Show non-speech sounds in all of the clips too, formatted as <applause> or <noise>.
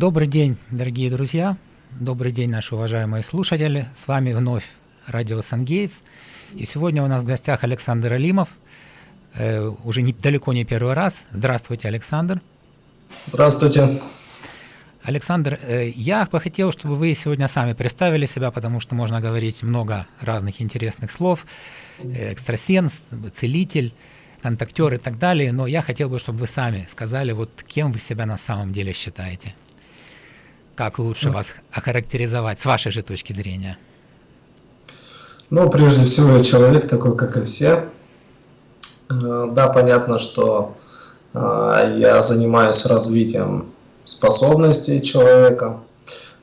Добрый день, дорогие друзья. Добрый день, наши уважаемые слушатели. С вами вновь радио Сангейтс. И сегодня у нас в гостях Александр Алимов. Э, уже не, далеко не первый раз. Здравствуйте, Александр. Здравствуйте. Александр, э, я бы хотел, чтобы вы сегодня сами представили себя, потому что можно говорить много разных интересных слов. Э, экстрасенс, целитель, контактер и так далее. Но я хотел бы, чтобы вы сами сказали, вот кем вы себя на самом деле считаете. Как лучше ну. вас охарактеризовать с вашей же точки зрения? Ну, прежде всего, я человек такой, как и все. Э, да, понятно, что э, я занимаюсь развитием способностей человека.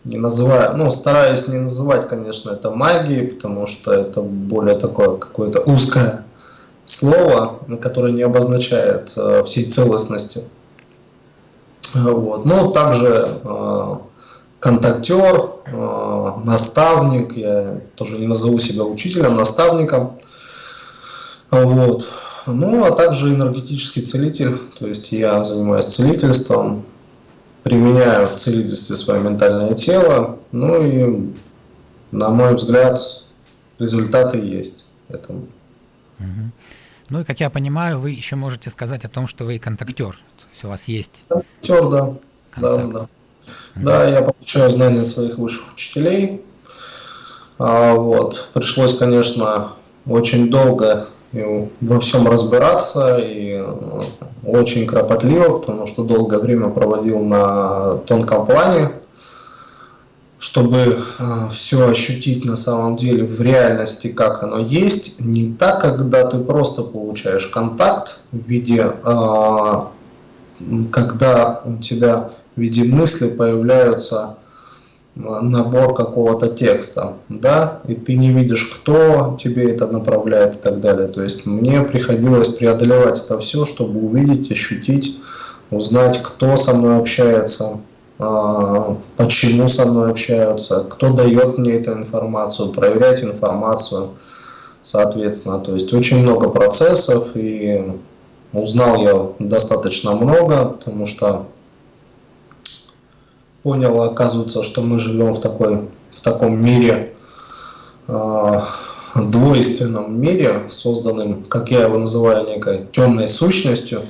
Не называю, ну, стараюсь не называть, конечно, это магией, потому что это более такое какое-то узкое слово, которое не обозначает э, всей целостности. Вот. Но также контактер, э, наставник, я тоже не назову себя учителем, наставником. Вот. Ну, а также энергетический целитель, то есть я занимаюсь целительством, применяю в целительстве свое ментальное тело, ну и, на мой взгляд, результаты есть этому. Ну и, как я понимаю, вы еще можете сказать о том, что вы контактер, то есть у вас есть... Контактер, да. Контакт. Да, да. Да, я получаю знания от своих высших учителей. А, вот. Пришлось, конечно, очень долго во всем разбираться и ну, очень кропотливо, потому что долгое время проводил на тонком плане, чтобы э, все ощутить на самом деле в реальности, как оно есть, не так, когда ты просто получаешь контакт в виде, э, когда у тебя в виде мысли появляются набор какого-то текста, да, и ты не видишь, кто тебе это направляет и так далее. То есть мне приходилось преодолевать это все, чтобы увидеть, ощутить, узнать, кто со мной общается, а, почему со мной общаются, кто дает мне эту информацию, проверять информацию, соответственно. То есть очень много процессов, и узнал я достаточно много, потому что понял, оказывается, что мы живем в, такой, в таком мире, э, двойственном мире, созданным, как я его называю, некой темной сущностью,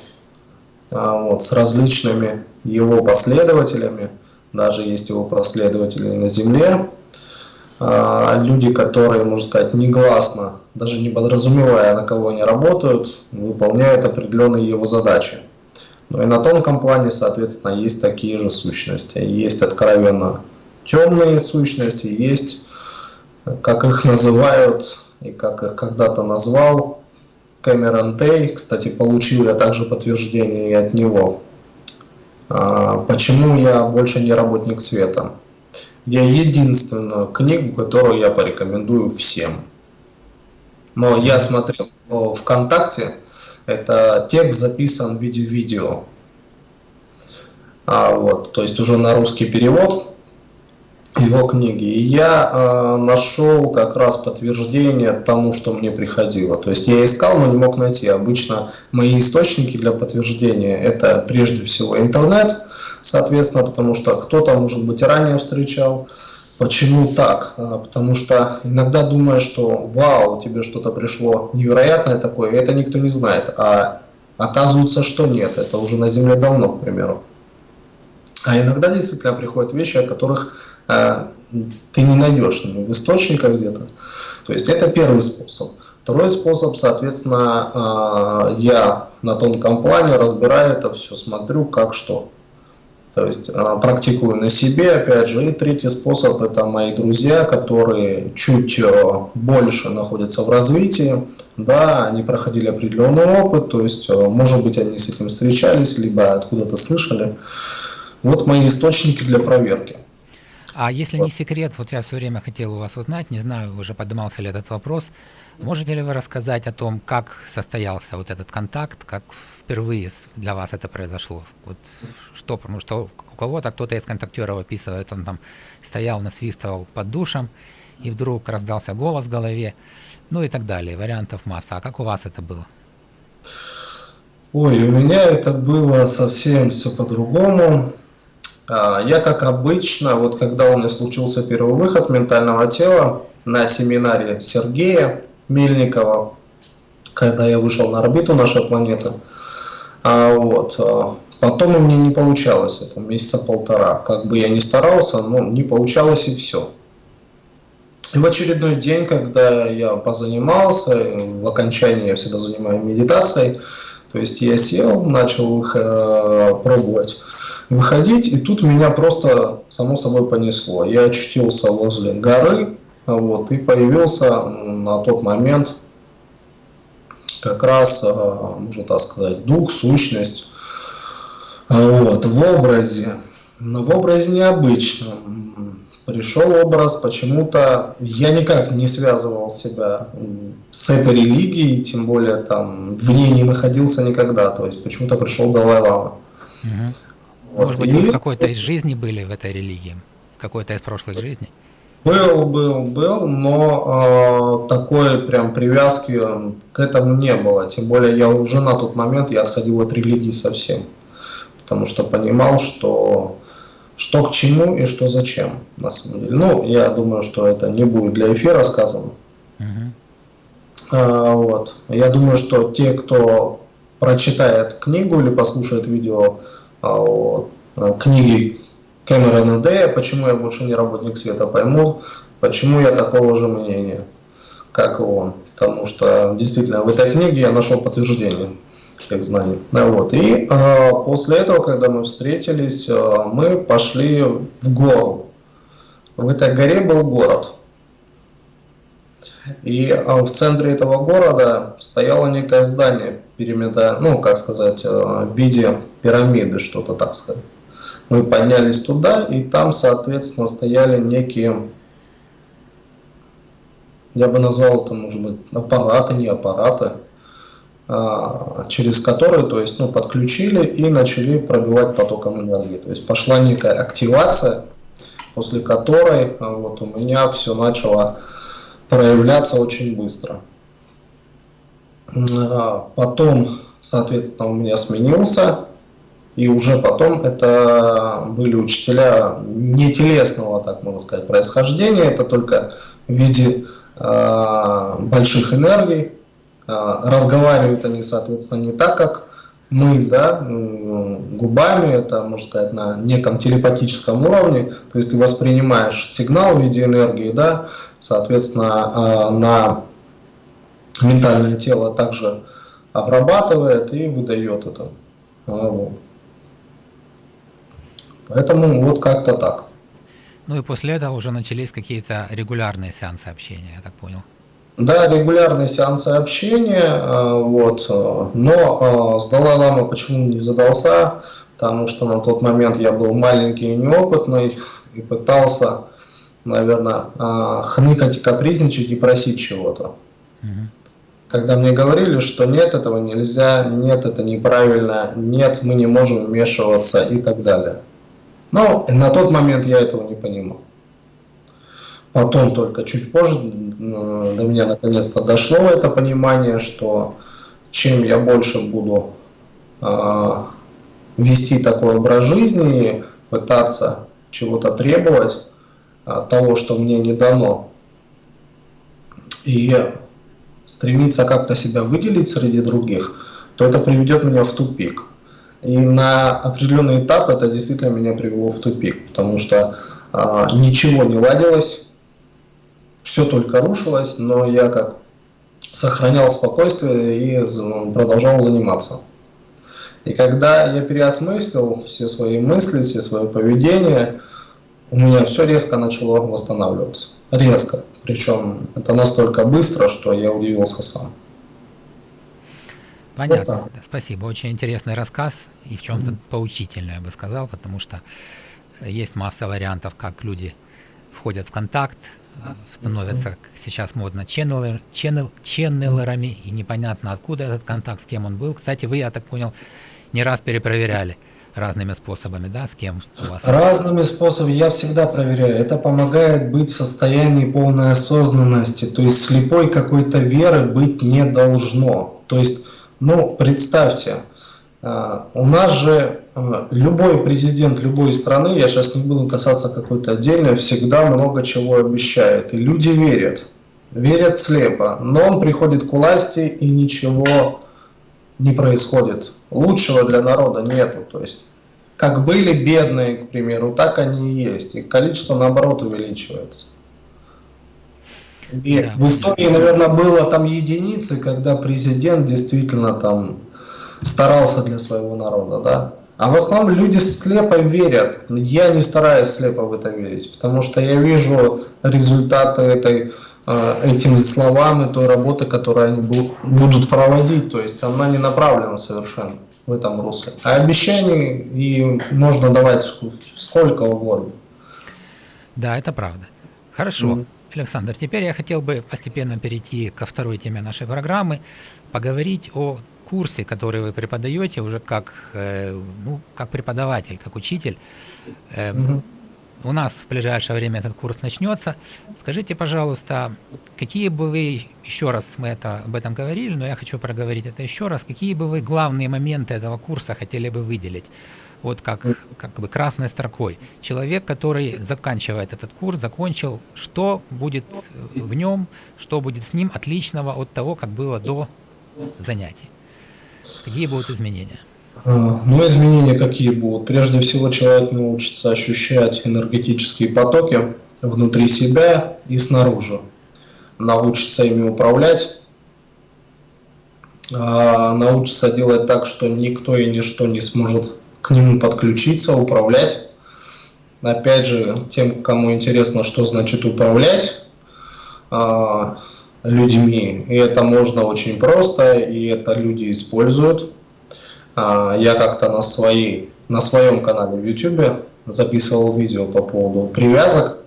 э, вот, с различными его последователями, даже есть его последователи на Земле, э, люди, которые, можно сказать, негласно, даже не подразумевая, на кого они работают, выполняют определенные его задачи. Ну и на тонком плане, соответственно, есть такие же сущности. Есть откровенно темные сущности, есть, как их называют, и как их когда-то назвал, Кэмерон Тей. Кстати, получил я также подтверждение и от него. А, почему я больше не работник света? Я единственную книгу, которую я порекомендую всем. Но я смотрел ВКонтакте, это текст записан в виде видео. А, вот, то есть уже на русский перевод его книги. И я э, нашел как раз подтверждение тому, что мне приходило. То есть я искал, но не мог найти. Обычно мои источники для подтверждения это прежде всего интернет, соответственно, потому что кто-то, может быть, ранее встречал, Почему так? А, потому что иногда думаешь, что вау, тебе что-то пришло невероятное такое, и это никто не знает. А оказывается, что нет, это уже на Земле давно, к примеру. А иногда действительно приходят вещи, о которых э, ты не найдешь в источниках где-то. То есть это первый способ. Второй способ, соответственно, э, я на тонком плане разбираю это все, смотрю, как что. То есть а, практикую на себе, опять же. И третий способ – это мои друзья, которые чуть э, больше находятся в развитии, да, они проходили определенный опыт, то есть, э, может быть, они с этим встречались, либо откуда-то слышали. Вот мои источники для проверки. А если не секрет, вот я все время хотел у вас узнать, не знаю, уже поднимался ли этот вопрос, можете ли вы рассказать о том, как состоялся вот этот контакт, как впервые для вас это произошло? Вот что, потому что у кого-то кто-то из контактеров описывает, он там стоял, насвистывал под душем, и вдруг раздался голос в голове, ну и так далее, вариантов масса. А как у вас это было? Ой, у меня это было совсем все по-другому. А, я, как обычно, вот когда у меня случился первый выход ментального тела на семинаре Сергея Мельникова, когда я вышел на орбиту нашей планеты, а, вот, а, потом у меня не получалось, это месяца полтора. Как бы я ни старался, но не получалось и все. И в очередной день, когда я позанимался, в окончании я всегда занимаюсь медитацией, то есть я сел, начал их э, пробовать выходить, и тут меня просто само собой понесло. Я очутился возле горы, вот, и появился на тот момент как раз, а, можно так сказать, дух, сущность, вот, в образе, но в образе необычном. Пришел образ, почему-то я никак не связывал себя с этой религией, тем более там в ней не находился никогда, то есть почему-то пришел Далай-Лама. Угу. Вот. Может быть, и... вы в какой-то из жизни были в этой религии? В какой-то из прошлых жизней? Был, был, был, но э, такой прям привязки к этому не было. Тем более я уже на тот момент я отходил от религии совсем. Потому что понимал, что что к чему и что зачем, на самом деле. Ну, я думаю, что это не будет для эфира сказано. Uh-huh. А, вот. Я думаю, что те, кто прочитает книгу или послушает видео книги Кэмерона Дэя «Почему я больше не работник света» поймут, почему я такого же мнения, как и он. Потому что действительно в этой книге я нашел подтверждение тех знаний. Вот. И э, после этого, когда мы встретились, э, мы пошли в гору. В этой горе был город. И э, в центре этого города стояло некое здание, пирамида, ну, как сказать, э, в виде пирамиды, что-то так сказать. Мы поднялись туда, и там, соответственно, стояли некие, я бы назвал это, может быть, аппараты, не аппараты, а, через которые, то есть, ну, подключили и начали пробивать потоком энергии. То есть пошла некая активация, после которой а, вот у меня все начало проявляться очень быстро. А, потом, соответственно, у меня сменился, и уже потом это были учителя не телесного, так можно сказать, происхождения, это только в виде э, больших энергий. Э, разговаривают они, соответственно, не так, как мы, да, губами, это, можно сказать, на неком телепатическом уровне, то есть ты воспринимаешь сигнал в виде энергии, да, соответственно, на ментальное тело также обрабатывает и выдает это. Вот. Поэтому вот как-то так. Ну и после этого уже начались какие-то регулярные сеансы общения, я так понял. Да, регулярные сеансы общения, э, вот, э, но э, с Далай-Лама почему не задался, потому что на тот момент я был маленький и неопытный и пытался, наверное, хныкать и капризничать и просить чего-то. Угу. Когда мне говорили, что нет, этого нельзя, нет, это неправильно, нет, мы не можем вмешиваться и так далее. Но на тот момент я этого не понимал. Потом только чуть позже до меня наконец-то дошло это понимание, что чем я больше буду э, вести такой образ жизни, пытаться чего-то требовать, э, того, что мне не дано, и стремиться как-то себя выделить среди других, то это приведет меня в тупик. И на определенный этап это действительно меня привело в тупик, потому что а, ничего не ладилось, все только рушилось, но я как сохранял спокойствие и продолжал заниматься. И когда я переосмыслил все свои мысли, все свое поведение, у меня все резко начало восстанавливаться. Резко. Причем это настолько быстро, что я удивился сам. Понятно, вот спасибо. Очень интересный рассказ и в чем-то mm-hmm. поучительный, я бы сказал, потому что есть масса вариантов, как люди входят в контакт, э, становятся, как сейчас модно, ченнелер, ченнел, ченнелерами, и непонятно откуда этот контакт, с кем он был. Кстати, вы, я так понял, не раз перепроверяли разными способами, да, с кем у вас? Разными способами я всегда проверяю. Это помогает быть в состоянии полной осознанности, то есть слепой какой-то веры быть не должно. То есть ну, представьте, э, у нас же любой президент любой страны, я сейчас не буду касаться какой-то отдельной, всегда много чего обещает. И люди верят. Верят слепо. Но он приходит к власти и ничего не происходит. Лучшего для народа нету. То есть, как были бедные, к примеру, так они и есть. Их количество, наоборот, увеличивается. И в истории, наверное, было там единицы, когда президент действительно там старался для своего народа, да. А в основном люди слепо верят. Я не стараюсь слепо в это верить, потому что я вижу результаты этой, э, этим словам и той работы, которую они будут проводить. То есть она не направлена совершенно в этом русле. А обещаний и можно давать сколько угодно. Да, это правда. Хорошо. Mm. Александр, теперь я хотел бы постепенно перейти ко второй теме нашей программы, поговорить о курсе, который вы преподаете уже как, э, ну, как преподаватель, как учитель. Угу. У нас в ближайшее время этот курс начнется. Скажите, пожалуйста, какие бы вы, еще раз мы это, об этом говорили, но я хочу проговорить это еще раз, какие бы вы главные моменты этого курса хотели бы выделить? Вот как, как бы красной строкой. Человек, который заканчивает этот курс, закончил, что будет в нем, что будет с ним отличного от того, как было до занятий? Какие будут изменения? А, ну, изменения какие будут? Прежде всего, человек научится ощущать энергетические потоки внутри себя и снаружи. Научится ими управлять, а, научится делать так, что никто и ничто не сможет к нему подключиться, управлять. Опять же, тем, кому интересно, что значит управлять, а, людьми. И это можно очень просто, и это люди используют. А, я как-то на, своей, на своем канале в YouTube записывал видео по поводу привязок.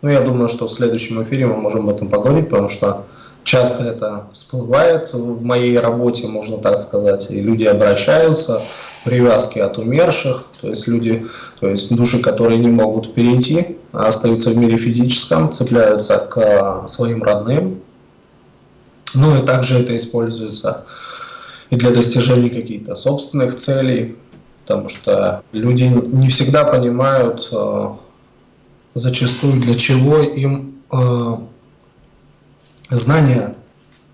Ну, я думаю, что в следующем эфире мы можем об этом поговорить, потому что часто это всплывает в моей работе, можно так сказать, и люди обращаются, привязки от умерших, то есть люди, то есть души, которые не могут перейти, а остаются в мире физическом, цепляются к своим родным, ну и также это используется и для достижения каких-то собственных целей, потому что люди не всегда понимают э, зачастую для чего им э, знания,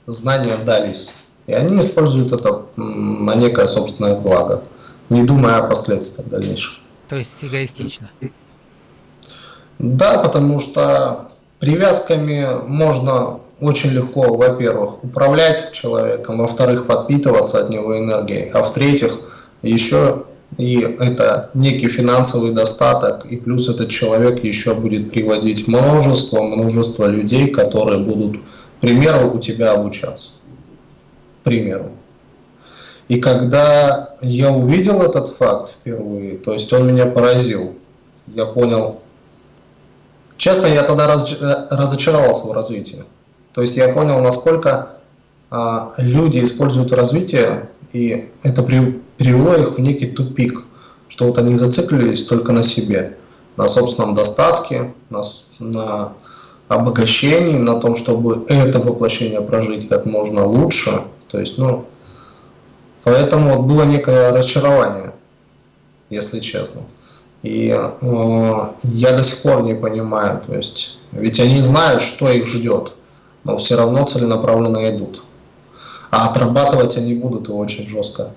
знания дались. И они используют это на некое собственное благо, не думая о последствиях дальнейших. То есть эгоистично? Да, потому что привязками можно очень легко, во-первых, управлять человеком, во-вторых, подпитываться от него энергией, а в-третьих, еще и это некий финансовый достаток, и плюс этот человек еще будет приводить множество, множество людей, которые будут, к примеру, у тебя обучаться. К примеру. И когда я увидел этот факт впервые, то есть он меня поразил, я понял, честно, я тогда разочаровался в развитии. То есть я понял, насколько а, люди используют развитие, и это при, привело их в некий тупик, что вот они зациклились только на себе, на собственном достатке, на, на обогащении, на том, чтобы это воплощение прожить как можно лучше. То есть, ну, поэтому вот было некое разочарование, если честно. И э, я до сих пор не понимаю, то есть, ведь они знают, что их ждет но все равно целенаправленно идут. А отрабатывать они будут очень жестко.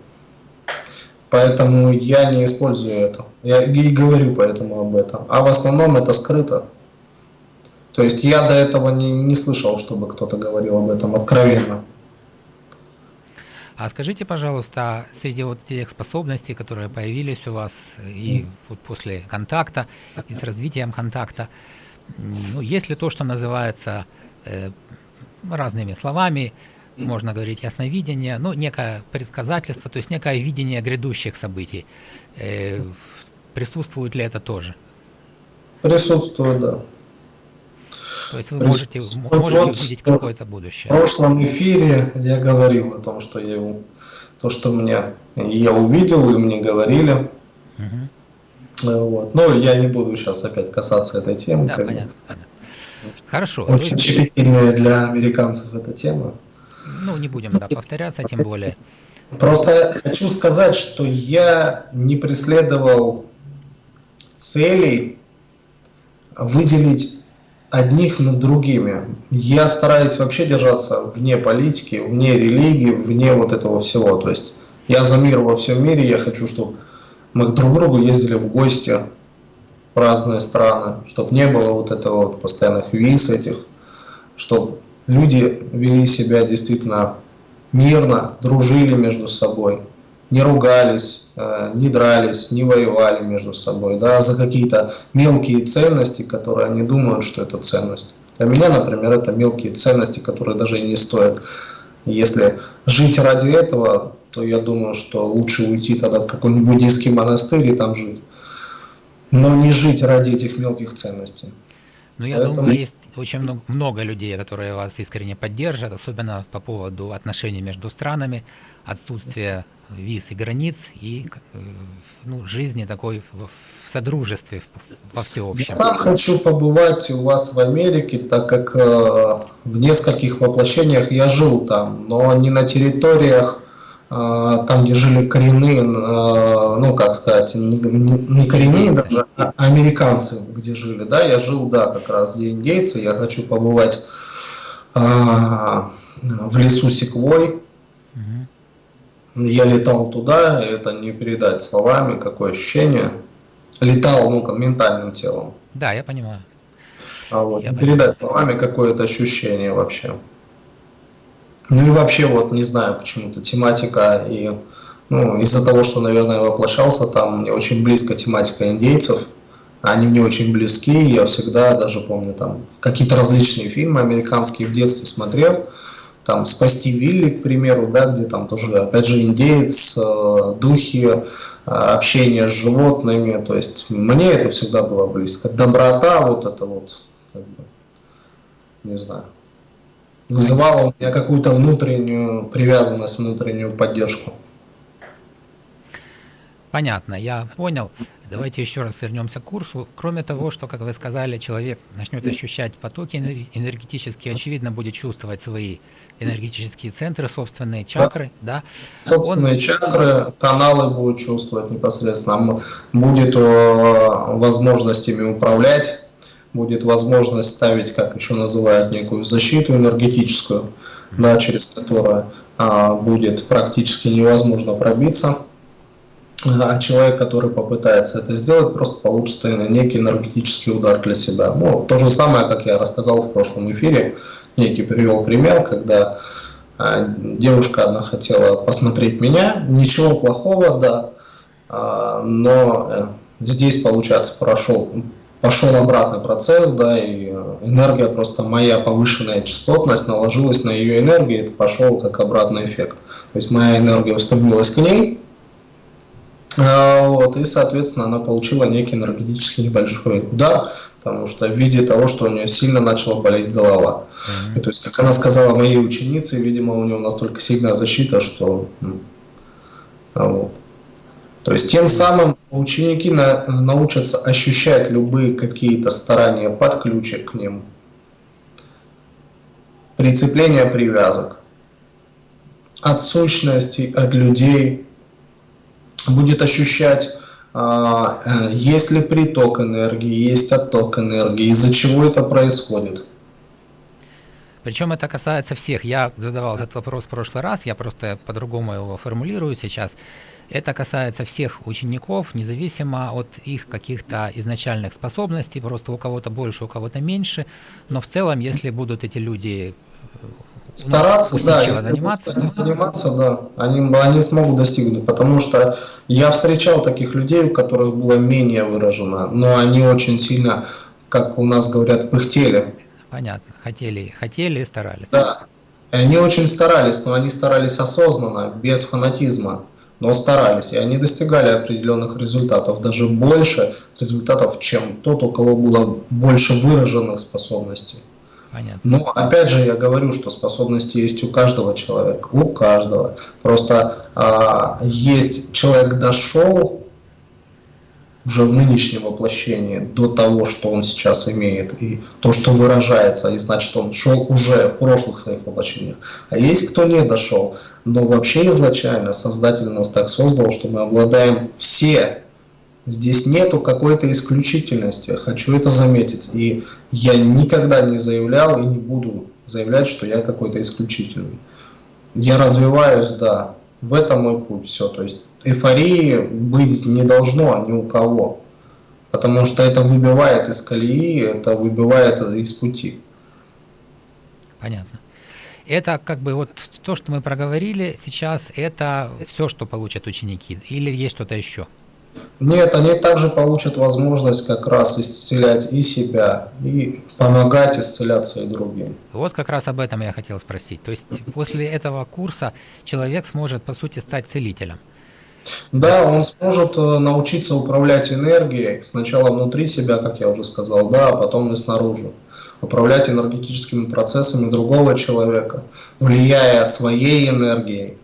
Поэтому я не использую это. Я и говорю поэтому об этом. А в основном это скрыто. То есть я до этого не, не слышал, чтобы кто-то говорил об этом откровенно. А скажите, пожалуйста, среди вот тех способностей, которые появились у вас и вот после контакта, и с развитием контакта, ну, есть ли то, что называется э, разными словами, можно говорить ясновидение, ну, некое предсказательство, то есть некое видение грядущих событий. Э, присутствует ли это тоже? Присутствует, да. То есть вы можете, можете вот увидеть какое-то будущее. В прошлом эфире я говорил о том, что я то, что мне я увидел, и мне говорили. Угу. Вот. Но я не буду сейчас опять касаться этой темы. Да, понятно, понятно. Хорошо. Очень щепетильная для американцев эта тема. Ну, не будем да, повторяться, тем более Просто хочу сказать, что я не преследовал целей выделить одних над другими. Я стараюсь вообще держаться вне политики, вне религии, вне вот этого всего. То есть я за мир во всем мире, я хочу, чтобы мы друг к другу ездили в гости в разные страны, чтобы не было вот этого вот постоянных виз этих, чтобы люди вели себя действительно мирно, дружили между собой, не ругались, э, не дрались, не воевали между собой, да, за какие-то мелкие ценности, которые они думают, что это ценность. Для меня, например, это мелкие ценности, которые даже и не стоят. Если жить ради этого, то я думаю, что лучше уйти тогда в какой-нибудь буддийский монастырь и там жить. Но не жить ради этих мелких ценностей. Ну, я Поэтому... думаю, есть очень много, много людей, которые вас искренне поддержат, особенно по поводу отношений между странами, отсутствия виз и границ и э, ну, жизни такой в, в содружестве во всеобщем. Я сам хочу побывать у вас в Америке, так как э, в нескольких воплощениях я жил там, но не на территориях там, где жили коренные, а, ну, как сказать, не, коренные даже, а американцы, где жили, да, я жил, да, как раз где индейцы, я хочу побывать а, в лесу Секвой, я летал туда, это не передать словами, какое ощущение, летал, ну, ментальным телом. Да, я понимаю. А вот, я передать понимаю. словами какое-то ощущение вообще. Ну и вообще, вот не знаю, почему-то тематика и ну, из-за того, что, наверное, воплощался там, мне очень близко тематика индейцев, они мне очень близки, я всегда даже помню там какие-то различные фильмы американские в детстве смотрел, там «Спасти Вилли», к примеру, да, где там тоже, опять же, индеец, э, духи, э, общение с животными, то есть мне это всегда было близко. Доброта, вот это вот, как бы, не знаю вызывало у меня какую-то внутреннюю привязанность, внутреннюю поддержку. Понятно, я понял. Давайте еще раз вернемся к курсу. Кроме того, что, как вы сказали, человек начнет ощущать потоки энергетические, очевидно, будет чувствовать свои энергетические центры, собственные чакры, да? да? Собственные Он... чакры, каналы будет чувствовать непосредственно. Будет э, возможностями управлять будет возможность ставить, как еще называют, некую защиту энергетическую, да, через которую а, будет практически невозможно пробиться. А человек, который попытается это сделать, просто получит некий энергетический удар для себя. Ну, то же самое, как я рассказал в прошлом эфире, некий привел пример, когда а, девушка одна хотела посмотреть меня, ничего плохого, да, а, но э, здесь, получается, прошел пошел обратный процесс, да, и э, энергия просто моя повышенная частотность наложилась на ее энергию, и это пошел как обратный эффект. То есть моя энергия устремилась к ней, а, вот, и, соответственно, она получила некий энергетический небольшой удар, потому что в виде того, что у нее сильно начала болеть голова. Mm -hmm. И, то есть, как она сказала моей ученице, видимо, у нее настолько сильная защита, что... Вот. То есть тем самым ученики на, научатся ощущать любые какие-то старания подключек к ним, прицепление привязок, от сущностей, от людей, будет ощущать, а, э, есть ли приток энергии, есть отток энергии, из-за чего это происходит. Причем это касается всех. Я задавал этот вопрос в прошлый раз, я просто по-другому его формулирую сейчас. Это касается всех учеников, независимо от их каких-то изначальных способностей, просто у кого-то больше, у кого-то меньше, но в целом, если будут эти люди э, стараться, да, если заниматься, они заниматься, да, они, они смогут достигнуть, потому что я встречал таких людей, у которых было менее выражено, но они очень сильно, как у нас говорят, пыхтели. Понятно, хотели, хотели и старались. Да, и они очень старались, но они старались осознанно, без фанатизма но старались, и они достигали определенных результатов, даже больше результатов, чем тот, у кого было больше выраженных способностей. Понятно. Но опять же я говорю, что способности есть у каждого человека, у каждого. Просто а, есть человек дошел, уже в нынешнем воплощении, до того, что он сейчас имеет, и то, что выражается, и значит, он шел уже в прошлых своих воплощениях. А есть кто не дошел, но вообще изначально Создатель нас так создал, что мы обладаем все. Здесь нету какой-то исключительности, хочу это заметить. И я никогда не заявлял и не буду заявлять, что я какой-то исключительный. Я развиваюсь, да, в этом мой путь, все. То есть эйфории быть не должно ни у кого, потому что это выбивает из колеи, это выбивает из пути. Понятно. Это как бы вот то, что мы проговорили сейчас, это все, что получат ученики, или есть что-то еще? Нет, они также получат возможность как раз исцелять и себя, и помогать исцеляться и другим. Вот как раз об этом я хотел спросить. То есть после этого курса человек сможет, по сути, стать целителем. Да, он сможет э, научиться управлять энергией сначала внутри себя, как я уже сказал, да, а потом и снаружи. Управлять энергетическими процессами другого человека, влияя своей энергией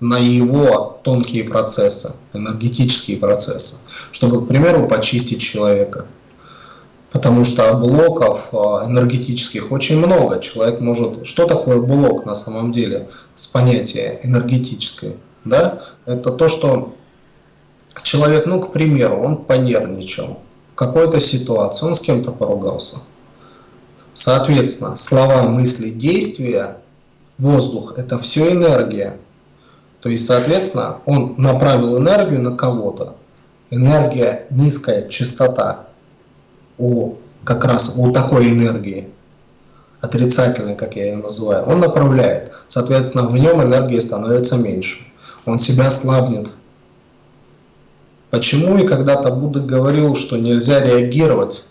на его тонкие процессы, энергетические процессы, чтобы, к примеру, почистить человека. Потому что блоков э, энергетических очень много. Человек может... Что такое блок на самом деле с понятия энергетическое? Да, это то, что человек, ну, к примеру, он понервничал в какой-то ситуации, он с кем-то поругался. Соответственно, слова, мысли, действия, воздух – это все энергия. То есть, соответственно, он направил энергию на кого-то. Энергия низкая, частота у как раз у такой энергии, отрицательной, как я ее называю, он направляет. Соответственно, в нем энергии становится меньше он себя слабнет. Почему и когда-то Будда говорил, что нельзя реагировать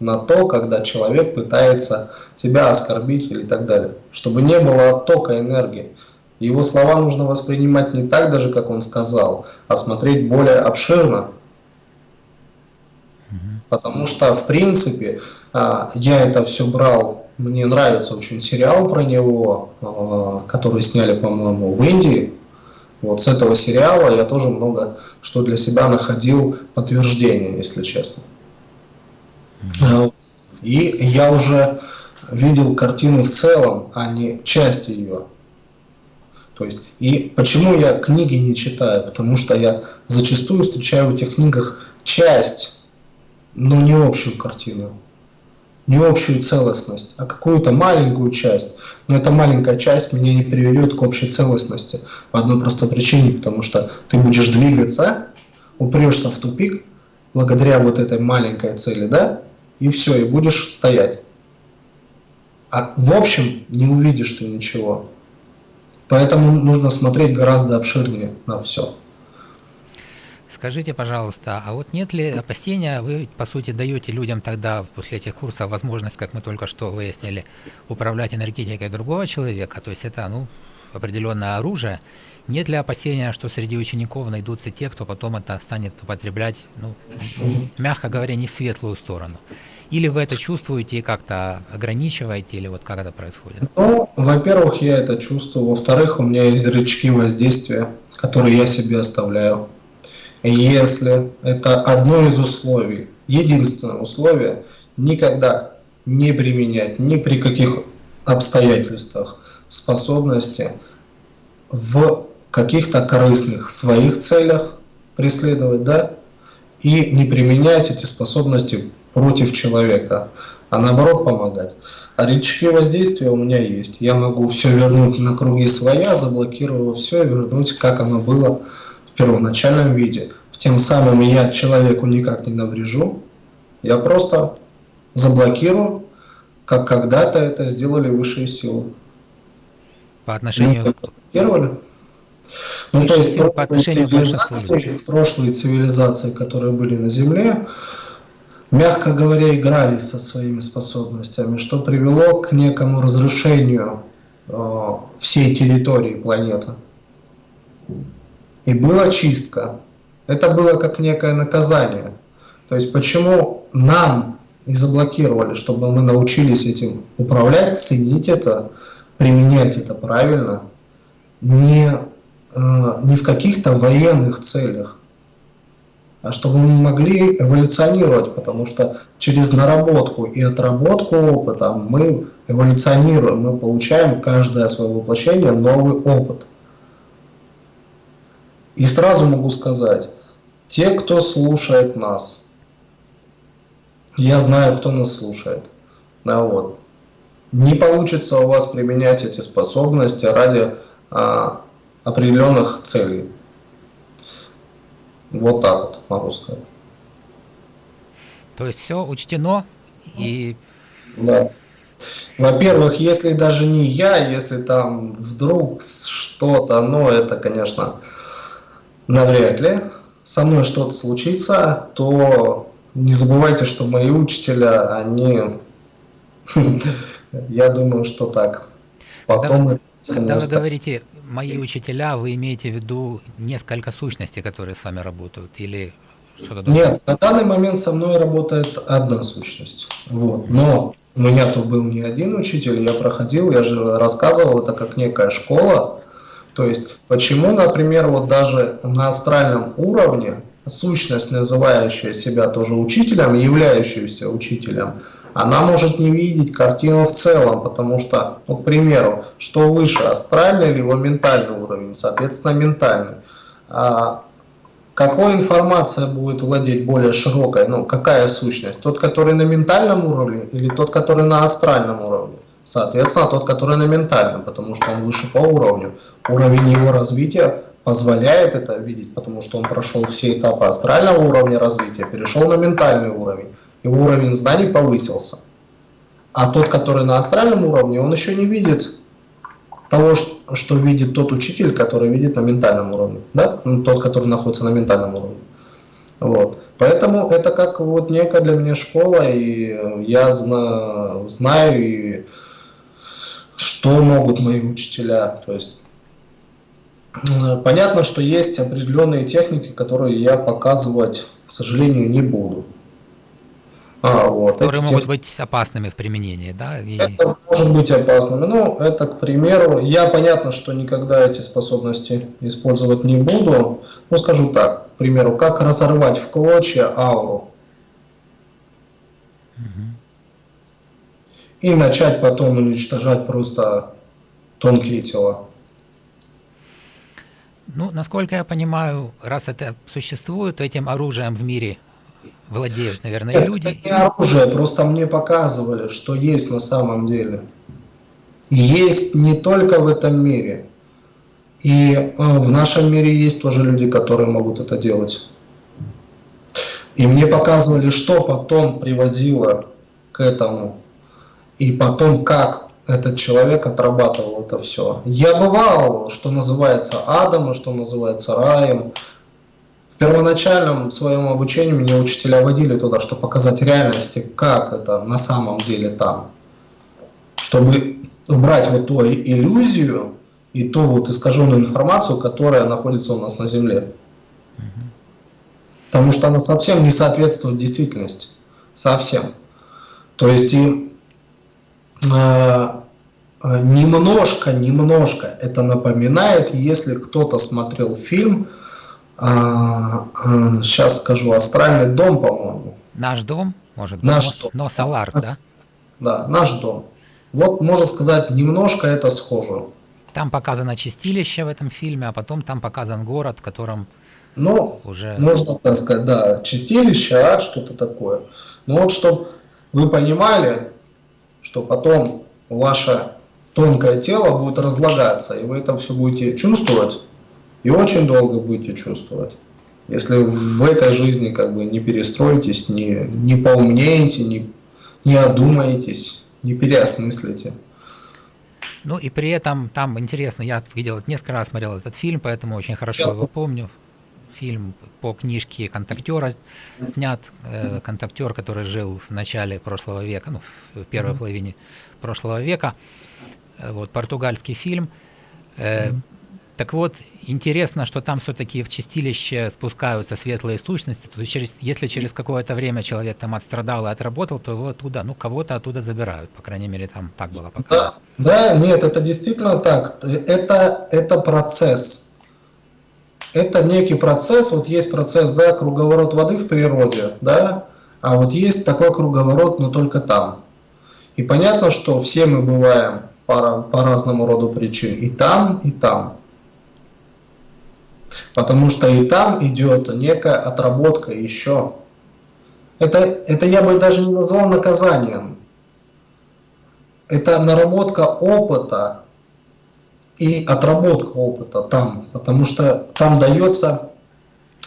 на то, когда человек пытается тебя оскорбить или так далее, чтобы не было оттока энергии. Его слова нужно воспринимать не так даже, как он сказал, а смотреть более обширно. Потому что, в принципе, а, я это все брал, мне нравится очень сериал про него, а, который сняли, по-моему, в Индии, вот с этого сериала я тоже много что для себя находил подтверждение, если честно. Э, и я уже видел картину в целом, а не часть ее. То есть, и почему я книги не читаю? Потому что я зачастую встречаю в этих книгах часть, но не общую картину не общую целостность, а какую-то маленькую часть. Но эта маленькая часть меня не приведет к общей целостности по одной простой причине, потому что ты будешь двигаться, упрешься в тупик благодаря вот этой маленькой цели, да, и все, и будешь стоять. А в общем не увидишь ты ничего. Поэтому нужно смотреть гораздо обширнее на все. Скажите, пожалуйста, а вот нет ли опасения, вы, по сути, даете людям тогда после этих курсов возможность, как мы только что выяснили, управлять энергетикой другого человека, то есть это, ну, определенное оружие, нет ли опасения, что среди учеников найдутся те, кто потом это станет употреблять, ну, мягко говоря, не в светлую сторону? Или вы это чувствуете и как-то ограничиваете, или вот как это происходит? Ну, во-первых, я это чувствую. Во-вторых, у меня есть рычаги воздействия, которые я себе оставляю если это одно из условий, единственное условие, никогда не применять ни при каких обстоятельствах способности в каких-то корыстных своих целях преследовать, да, и не применять эти способности против человека, а наоборот помогать. А рычаги воздействия у меня есть. Я могу все вернуть на круги своя, заблокировав все и вернуть, как оно было в первоначальном виде. Тем самым я человеку никак не наврежу, я просто заблокирую, как когда-то это сделали высшие силы. По отношению... Мы заблокировали. Ну, то есть прошлые цивилизации, прошлые цивилизации, которые были на Земле, мягко говоря, играли со своими способностями, что привело к некому разрушению э, всей территории планеты. И была чистка. Это было как некое наказание. То есть почему нам и заблокировали, чтобы мы научились этим управлять, ценить это, применять это правильно, не, э, не в каких-то военных целях, а чтобы мы могли эволюционировать, потому что через наработку и отработку опыта мы эволюционируем, мы получаем каждое свое воплощение новый опыт. И сразу могу сказать, те, кто слушает нас, я знаю, кто нас слушает, да, вот, не получится у вас применять эти способности ради а, определенных целей. Вот так вот могу сказать. То есть все учтено и... Да. Во-первых, если даже не я, если там вдруг что-то, но это, конечно, навряд ли со мной что-то случится, то не забывайте, что мои учителя, они, <laughs> я думаю, что так. Потом когда вы говорите «мои учителя», вы имеете в виду несколько сущностей, которые с вами работают, или что-то другое? Нет, на данный момент со мной работает одна сущность. Вот. Но у меня тут был не один учитель, я проходил, я же рассказывал, это как некая школа. То есть, почему, например, вот даже на астральном уровне сущность, называющая себя тоже учителем, являющаяся учителем, она может не видеть картину в целом, потому что, ну, к примеру, что выше, астральный или его ментальный уровень, соответственно, ментальный. А какой информация будет владеть более широкой, ну, какая сущность? Тот, который на ментальном уровне или тот, который на астральном уровне? Соответственно, тот, который на ментальном, потому что он выше по уровню. Уровень его развития позволяет это видеть, потому что он прошел все этапы астрального уровня развития, перешел на ментальный уровень его уровень знаний повысился. А тот, который на астральном уровне, он еще не видит того, что видит тот учитель, который видит на ментальном уровне. Да? Ну, тот, который находится на ментальном уровне. Вот. Поэтому это как вот некая для меня школа, и я знаю, знаю и что могут мои учителя. То есть понятно, что есть определенные техники, которые я показывать, к сожалению, не буду. А, вот, которые могут быть опасными в применении, да? И... Это может быть опасными. Ну, это, к примеру, я понятно, что никогда эти способности использовать не буду. Ну, скажу так, к примеру, как разорвать в клочья ауру. Угу. И начать потом уничтожать просто тонкие тела. Ну, насколько я понимаю, раз это существует, этим оружием в мире владеют, наверное, это люди. Это не оружие, просто мне показывали, что есть на самом деле. Есть не только в этом мире. И э, в нашем мире есть тоже люди, которые могут это делать. И мне показывали, что потом приводило к этому. И потом, как этот человек отрабатывал это все. Я бывал, что называется адом, что называется раем первоначальном своем обучении меня учителя водили туда, чтобы показать реальности, как это на самом деле там. Чтобы убрать вот ту иллюзию и ту вот искаженную информацию, которая находится у нас на Земле. Потому что она совсем не соответствует действительности. Совсем. То есть и немножко, немножко это напоминает, если кто-то смотрел фильм а, а, сейчас скажу, астральный дом, по-моему. Наш дом, может быть, наш но, дом. но Солар, да? Да, наш дом. Вот, можно сказать, немножко это схоже. Там показано чистилище в этом фильме, а потом там показан город, в котором ну, уже... можно так сказать, да, чистилище, ад, что-то такое. Но вот, чтобы вы понимали, что потом ваше тонкое тело будет разлагаться, и вы это все будете чувствовать, и очень долго будете чувствовать. Если в этой жизни как бы не перестроитесь, не, не поумнеете, не, не одумаетесь, не переосмыслите. Ну и при этом там интересно, я видел несколько раз смотрел этот фильм, поэтому очень хорошо я... его помню. Фильм по книжке «Контактера» снят. Э, контактер, который жил в начале прошлого века, ну, в первой mm -hmm. половине прошлого века. Э, вот, португальский фильм. Э, mm -hmm. Так вот, интересно, что там все-таки в чистилище спускаются светлые сущности. То есть через, если через какое-то время человек там отстрадал и отработал, то его оттуда, ну, кого-то оттуда забирают. По крайней мере, там так было пока. Да, да, нет, это действительно так. Это, это процесс. Это некий процесс, вот есть процесс, да, круговорот воды в природе, да, а вот есть такой круговорот, но только там. И понятно, что все мы бываем по, по разному роду причин и там, и там. Потому что и там идет некая отработка еще. Это, это я бы даже не назвал наказанием. Это наработка опыта и отработка опыта там. Потому что там дается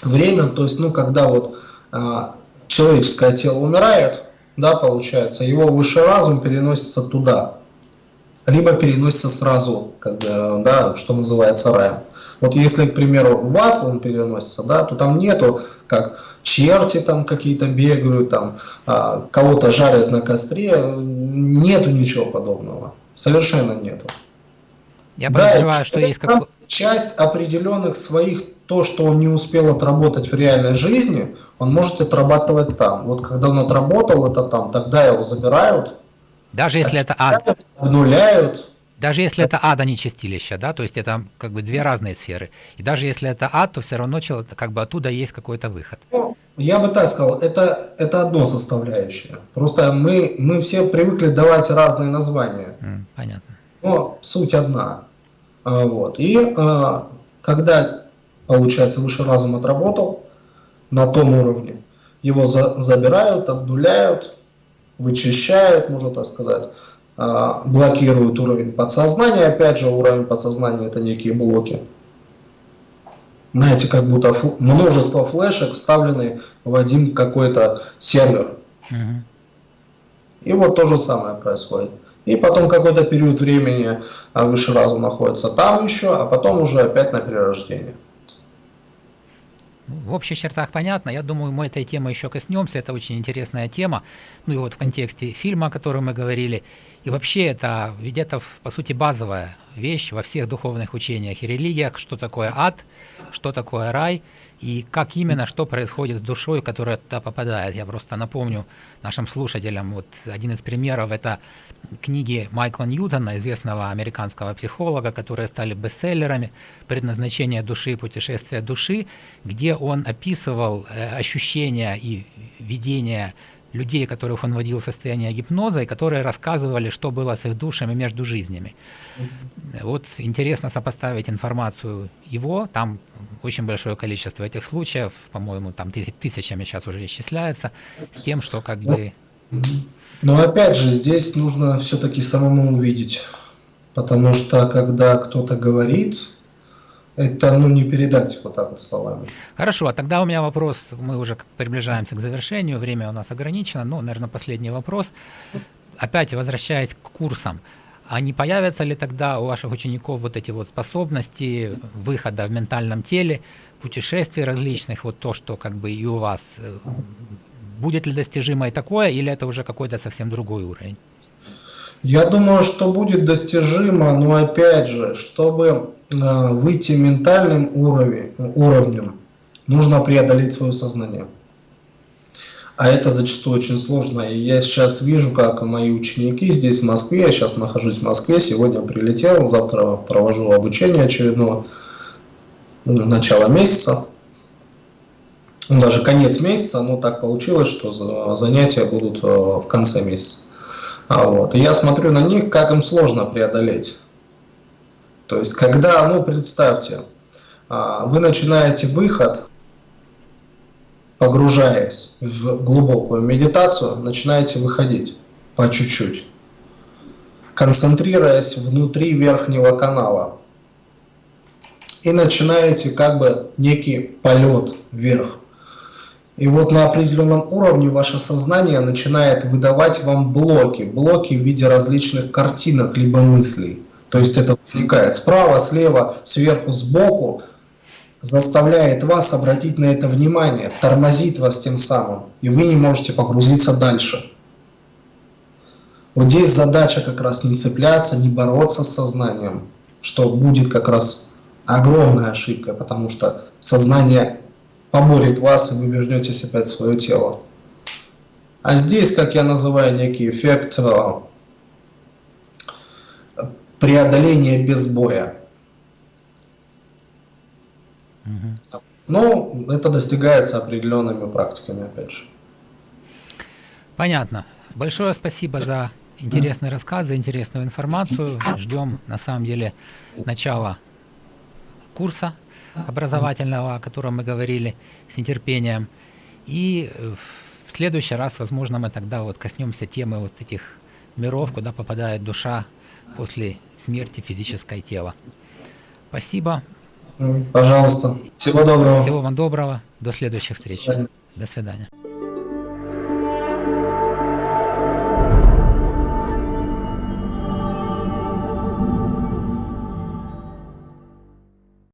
время, то есть, ну, когда вот а, человеческое тело умирает, да, получается, его высший разум переносится туда, либо переносится сразу, бы, да, что называется раем. Вот если, к примеру, в ад он переносится, да, то там нету, как черти там какие-то бегают, там а, кого-то жарят на костре, нету ничего подобного, совершенно нету. Я подозреваю, да, что есть как... часть определенных своих, то, что он не успел отработать в реальной жизни, он может отрабатывать там. Вот когда он отработал это там, тогда его забирают. Даже если это ад. Обнуляют. Даже если это ад, а не чистилище, да, то есть это как бы две разные сферы. И даже если это ад, то все равно как бы оттуда есть какой-то выход. Ну, я бы так сказал, это, это одно составляющее. Просто мы, мы все привыкли давать разные названия. Понятно. Но суть одна. А, вот. И а, когда, получается, высший разум отработал на том уровне, его за, забирают, обнуляют, вычищают, можно так сказать, а, блокируют уровень подсознания. Опять же, уровень подсознания это некие блоки. Знаете, как будто фл множество флешек вставлены в один какой-то сервер. Угу. И вот то же самое происходит. И потом какой-то период времени а, выше разум находится там еще, а потом уже опять на перерождение. В общих чертах понятно. Я думаю, мы этой темы еще коснемся. Это очень интересная тема. Ну и вот в контексте фильма, о котором мы говорили. И вообще это, ведь это, по сути, базовая вещь во всех духовных учениях и религиях. Что такое ад, что такое рай – и как именно, что происходит с душой, которая туда попадает. Я просто напомню нашим слушателям, вот один из примеров это книги Майкла Ньютона, известного американского психолога, которые стали бестселлерами «Предназначение души. Путешествие души», где он описывал э, ощущения и видения людей, которых он вводил в состояние гипноза, и которые рассказывали, что было с их душами между жизнями. Вот интересно сопоставить информацию его, там очень большое количество этих случаев, по-моему, там тысячами сейчас уже исчисляется, с тем, что как бы... Но опять же, здесь нужно все-таки самому увидеть, потому что когда кто-то говорит, это ну, не передать вот так вот словами. Хорошо, а тогда у меня вопрос, мы уже приближаемся к завершению, время у нас ограничено, ну, наверное, последний вопрос. Опять возвращаясь к курсам, а не появятся ли тогда у ваших учеников вот эти вот способности выхода в ментальном теле, путешествий различных, вот то, что как бы и у вас, э, будет ли достижимо и такое, или это уже какой-то совсем другой уровень? Я думаю, что будет достижимо, но опять же, чтобы выйти ментальным уровень, уровнем, нужно преодолеть свое сознание. А это зачастую очень сложно. И я сейчас вижу, как мои ученики здесь, в Москве, я сейчас нахожусь в Москве, сегодня прилетел, завтра провожу обучение очередного, начало месяца. Даже конец месяца, но так получилось, что занятия будут э, в конце месяца. А вот. И я смотрю на них, как им сложно преодолеть. То есть, когда, ну, представьте, а, вы начинаете выход, погружаясь в глубокую медитацию, начинаете выходить по чуть-чуть, концентрируясь внутри верхнего канала. И начинаете как бы некий полет вверх. И вот на определенном уровне ваше сознание начинает выдавать вам блоки, блоки в виде различных картинок либо мыслей. То есть это возникает справа, слева, сверху, сбоку, заставляет вас обратить на это внимание, тормозит вас тем самым, и вы не можете погрузиться дальше. Вот здесь задача как раз не цепляться, не бороться с сознанием, что будет как раз огромная ошибка, потому что сознание поборет вас, и вы вернетесь опять в свое тело. А здесь, как я называю, некий эффект преодоления без боя. Угу. Ну, это достигается определенными практиками, опять же. Понятно. Большое спасибо за интересный рассказ, за интересную информацию. Ждем, на самом деле, начала курса образовательного, о котором мы говорили, с нетерпением. И в следующий раз, возможно, мы тогда вот коснемся темы вот этих миров, куда попадает душа после смерти физическое тело. Спасибо. Пожалуйста. Всего доброго. Всего вам доброго. До следующих встреч. До свидания. До свидания.